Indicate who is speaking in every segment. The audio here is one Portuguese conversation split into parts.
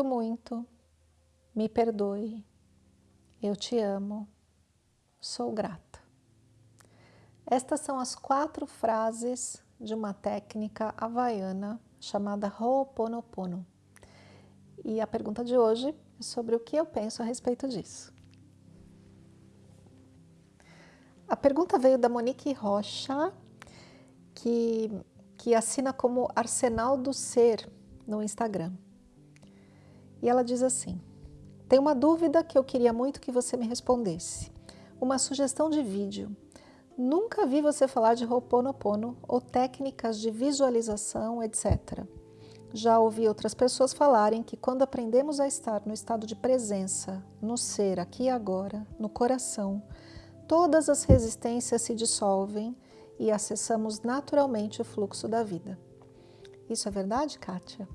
Speaker 1: Sinto muito, me perdoe, eu te amo, sou grata. Estas são as quatro frases de uma técnica havaiana chamada Ho'oponopono. E a pergunta de hoje é sobre o que eu penso a respeito disso. A pergunta veio da Monique Rocha, que, que assina como Arsenal do Ser no Instagram. E ela diz assim, tem uma dúvida que eu queria muito que você me respondesse. Uma sugestão de vídeo. Nunca vi você falar de Ho'oponopono ou técnicas de visualização, etc. Já ouvi outras pessoas falarem que quando aprendemos a estar no estado de presença, no ser, aqui e agora, no coração, todas as resistências se dissolvem e acessamos naturalmente o fluxo da vida. Isso é verdade, Kátia?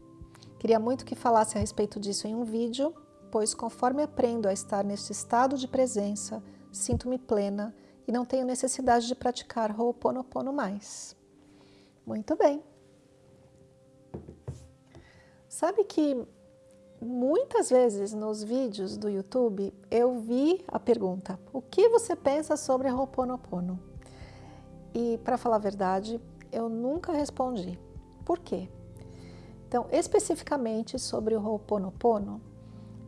Speaker 1: Queria muito que falasse a respeito disso em um vídeo, pois conforme aprendo a estar neste estado de presença, sinto-me plena e não tenho necessidade de praticar Ho'oponopono mais. Muito bem. Sabe que muitas vezes nos vídeos do YouTube eu vi a pergunta, o que você pensa sobre Ho'oponopono? E para falar a verdade, eu nunca respondi. Por quê? Então, especificamente sobre o Ho'oponopono,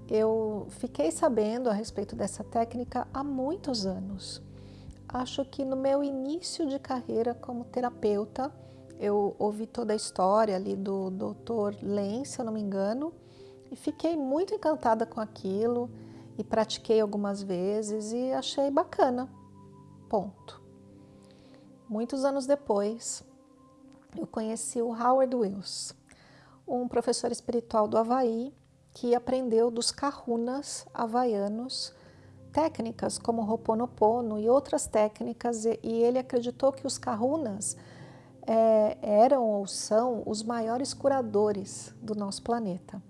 Speaker 1: eu fiquei sabendo a respeito dessa técnica há muitos anos. Acho que no meu início de carreira como terapeuta, eu ouvi toda a história ali do Dr. Len, se eu não me engano, e fiquei muito encantada com aquilo e pratiquei algumas vezes e achei bacana. Ponto. Muitos anos depois, eu conheci o Howard Wills, um professor espiritual do Havaí que aprendeu dos kahunas havaianos técnicas como Ho'oponopono e outras técnicas e, ele acreditou que os kahunas é, eram ou são os maiores curadores do nosso planeta.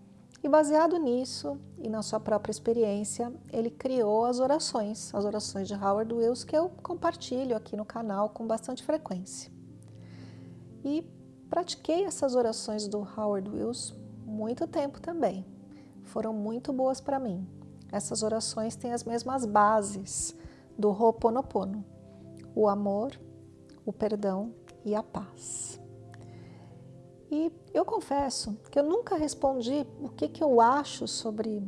Speaker 1: E baseado nisso e na sua própria experiência, ele criou as orações, as orações de Howard Wills, que eu compartilho aqui no canal com bastante frequência. E pratiquei essas orações do Howard Wills muito tempo também. Foram muito boas para mim. Essas orações têm as mesmas bases do Ho'oponopono, o amor, o perdão e a paz. E eu confesso que eu nunca respondi o que, que eu acho sobre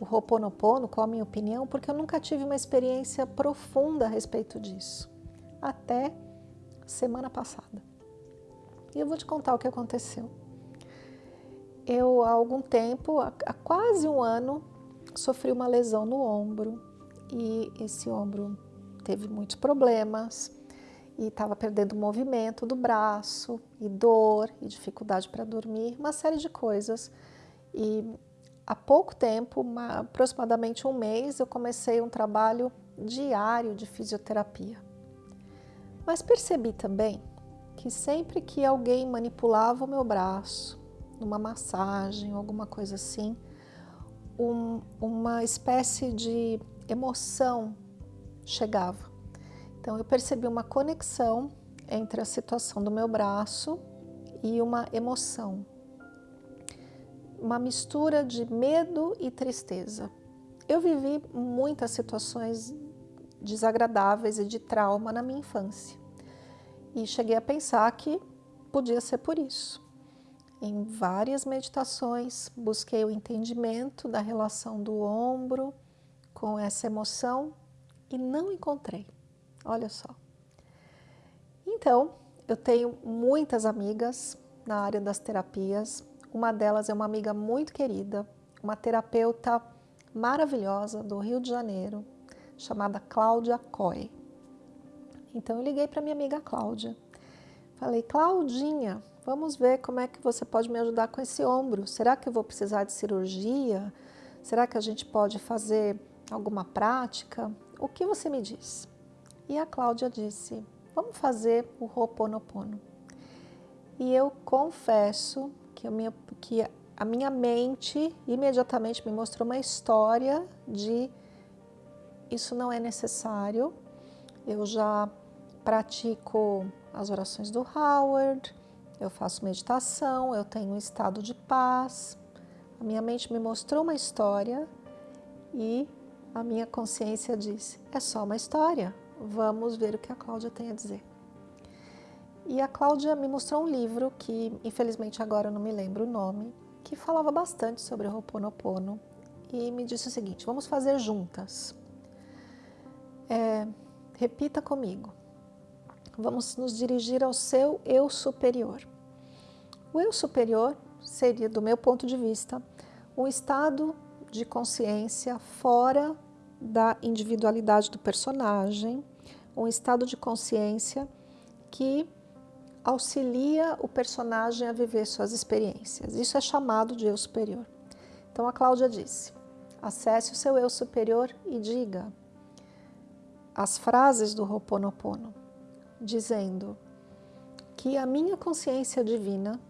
Speaker 1: o Ho'oponopono, qual a minha opinião, porque eu nunca tive uma experiência profunda a respeito disso, até semana passada. E eu vou te contar o que aconteceu. Eu, há algum tempo, há quase um ano, sofri uma lesão no ombro e esse ombro teve muitos problemas, e estava perdendo o movimento do braço, e dor, e dificuldade para dormir, uma série de coisas. E há pouco tempo, uma, aproximadamente um mês, eu comecei um trabalho diário de fisioterapia. Mas percebi também que sempre que alguém manipulava o meu braço, numa massagem, alguma coisa assim, um, uma espécie de emoção chegava. Então eu percebi uma conexão entre a situação do meu braço e uma emoção. Uma mistura de medo e tristeza. Eu vivi muitas situações desagradáveis e de trauma na minha infância. E cheguei a pensar que podia ser por isso. Em várias meditações, busquei o entendimento da relação do ombro com essa emoção e não encontrei. Olha só. Então, eu tenho muitas amigas na área das terapias. Uma delas é uma amiga muito querida, uma terapeuta maravilhosa do Rio de Janeiro, chamada Cláudia Coy. Então eu liguei para minha amiga Cláudia. Falei, Claudinha, vamos ver como é que você pode me ajudar com esse ombro. Será que eu vou precisar de cirurgia? Será que a gente pode fazer alguma prática? O que você me diz? E a Cláudia disse, vamos fazer o Ho'oponopono. E eu confesso que a, minha, que a minha mente imediatamente me mostrou uma história de isso não é necessário, eu já pratico as orações do Howard, eu faço meditação, eu tenho um estado de paz, A minha mente me mostrou uma história e a minha consciência disse: é só uma história, vamos ver o que a Cláudia tem a dizer. E a Cláudia me mostrou um livro que, infelizmente, agora eu não me lembro o nome, que falava bastante sobre o Ho'oponopono e me disse o seguinte: vamos fazer juntas. É, repita comigo. Vamos nos dirigir ao seu eu superior. O eu superior seria, do meu ponto de vista, um estado de consciência fora da individualidade do personagem, um estado de consciência que auxilia o personagem a viver suas experiências. Isso é chamado de eu superior. Então a Cláudia disse: acesse o seu eu superior e diga as frases do Ho'oponopono, dizendo que a minha consciência divina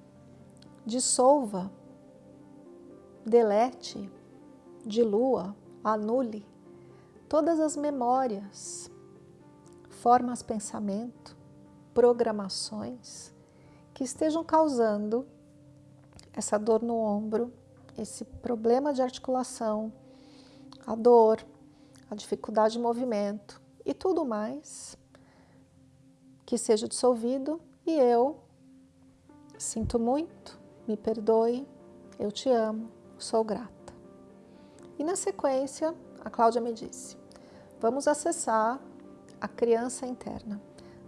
Speaker 1: dissolva, delete, dilua, anule todas as memórias, formas pensamento, programações que estejam causando essa dor no ombro, esse problema de articulação, a dor, a dificuldade de movimento e tudo mais que seja dissolvido e eu sinto muito, me perdoe, eu te amo, sou grata. E na sequência, a Cláudia me disse, vamos acessar a criança interna.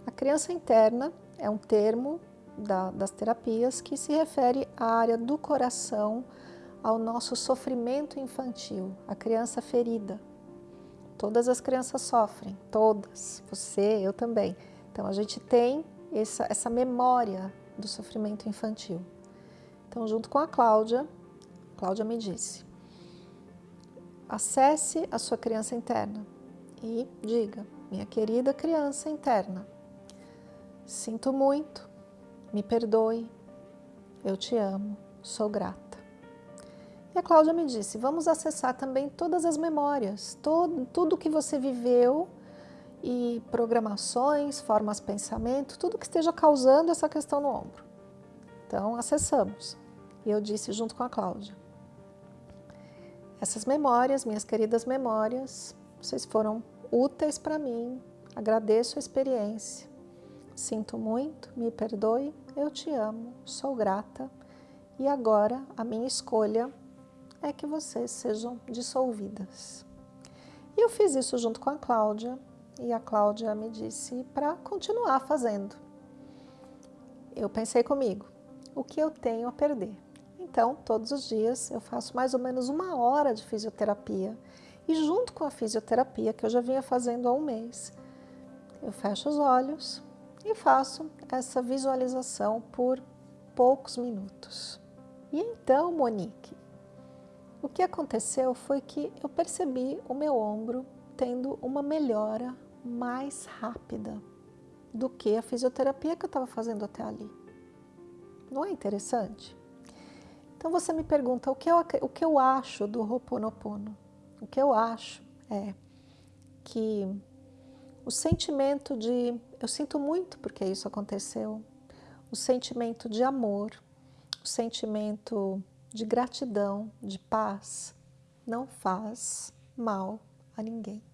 Speaker 1: A criança interna é um termo da, das terapias que se refere à área do coração, ao nosso sofrimento infantil, a criança ferida. Todas as crianças sofrem, todas, você, eu também. Então a gente tem essa, essa memória do sofrimento infantil. Então, junto com a Cláudia, Cláudia me disse, acesse a sua criança interna e diga, minha querida criança interna, sinto muito, me perdoe, eu te amo, sou grata. E a Cláudia me disse, vamos acessar também todas as memórias, todo, tudo que você viveu e programações, formas de pensamento, tudo que esteja causando essa questão no ombro. Então, acessamos. E eu disse junto com a Cláudia, essas memórias, minhas queridas memórias, vocês foram úteis para mim, agradeço a experiência. Sinto muito, me perdoe, eu te amo, sou grata e agora a minha escolha é que vocês sejam dissolvidas. E eu fiz isso junto com a Cláudia e a Cláudia me disse para continuar fazendo. Eu pensei comigo, o que eu tenho a perder? Então, todos os dias eu faço mais ou menos uma hora de fisioterapia. E junto com a fisioterapia, que eu já vinha fazendo há um mês, eu fecho os olhos e faço essa visualização por poucos minutos. E então, Monique, o que aconteceu foi que eu percebi o meu ombro tendo uma melhora mais rápida do que a fisioterapia que eu estava fazendo até ali. Não é interessante? Então você me pergunta o que eu, o que eu acho do Ho'oponopono. O que eu acho é que o sentimento de eu sinto muito porque isso aconteceu, o sentimento de amor, o sentimento de gratidão, de paz, não faz mal a ninguém.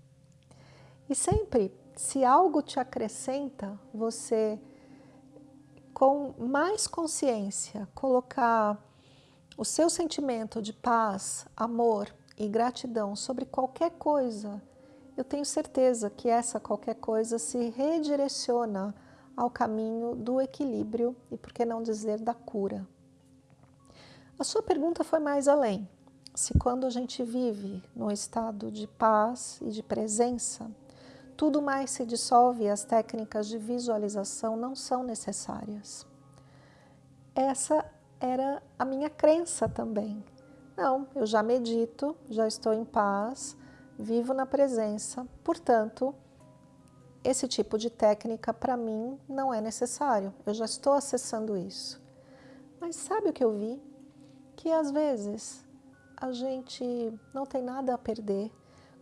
Speaker 1: E sempre, se algo te acrescenta, você com mais consciência colocar o seu sentimento de paz, amor e gratidão sobre qualquer coisa, eu tenho certeza que essa qualquer coisa se redireciona ao caminho do equilíbrio e, por que não dizer, da cura. A sua pergunta foi mais além. Se quando a gente vive num estado de paz e de presença, tudo mais se dissolve e as técnicas de visualização não são necessárias. Essa era a minha crença também. Não, eu já medito, já estou em paz, vivo na presença, portanto, esse tipo de técnica para mim não é necessário, eu já estou acessando isso. Mas sabe o que eu vi? Que às vezes a gente não tem nada a perder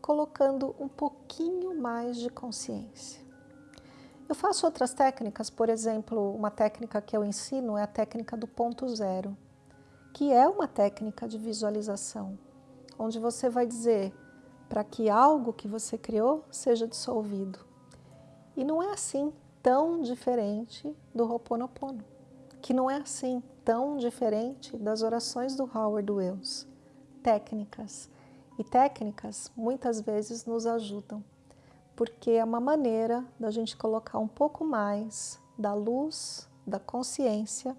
Speaker 1: colocando um pouquinho mais de consciência. Eu faço outras técnicas, por exemplo, uma técnica que eu ensino é a técnica do ponto zero, que é uma técnica de visualização, onde você vai dizer para que algo que você criou seja dissolvido. E não é assim tão diferente do Ho'oponopono, que não é assim tão diferente das orações do Howard Wells. Técnicas. E técnicas muitas vezes nos ajudam, porque é uma maneira da gente colocar um pouco mais da luz, da consciência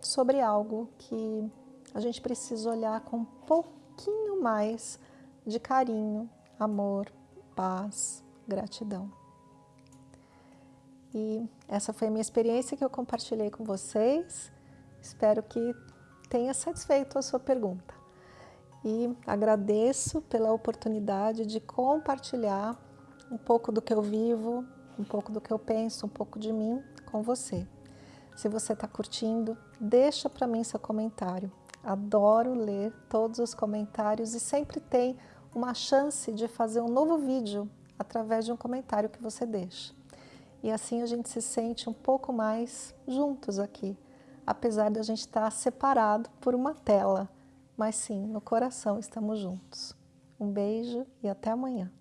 Speaker 1: sobre algo que a gente precisa olhar com um pouquinho mais de carinho, amor, paz, gratidão. E essa foi a minha experiência que eu compartilhei com vocês. Espero que tenha satisfeito a sua pergunta. E agradeço pela oportunidade de compartilhar um pouco do que eu vivo, um pouco do que eu penso, um pouco de mim com você. Se você está curtindo, deixa para mim seu comentário. Adoro ler todos os comentários e sempre tem uma chance de fazer um novo vídeo através de um comentário que você deixa. E assim a gente se sente um pouco mais juntos aqui, apesar de a gente estar separado por uma tela, mas sim, no coração estamos juntos. Um beijo e até amanhã.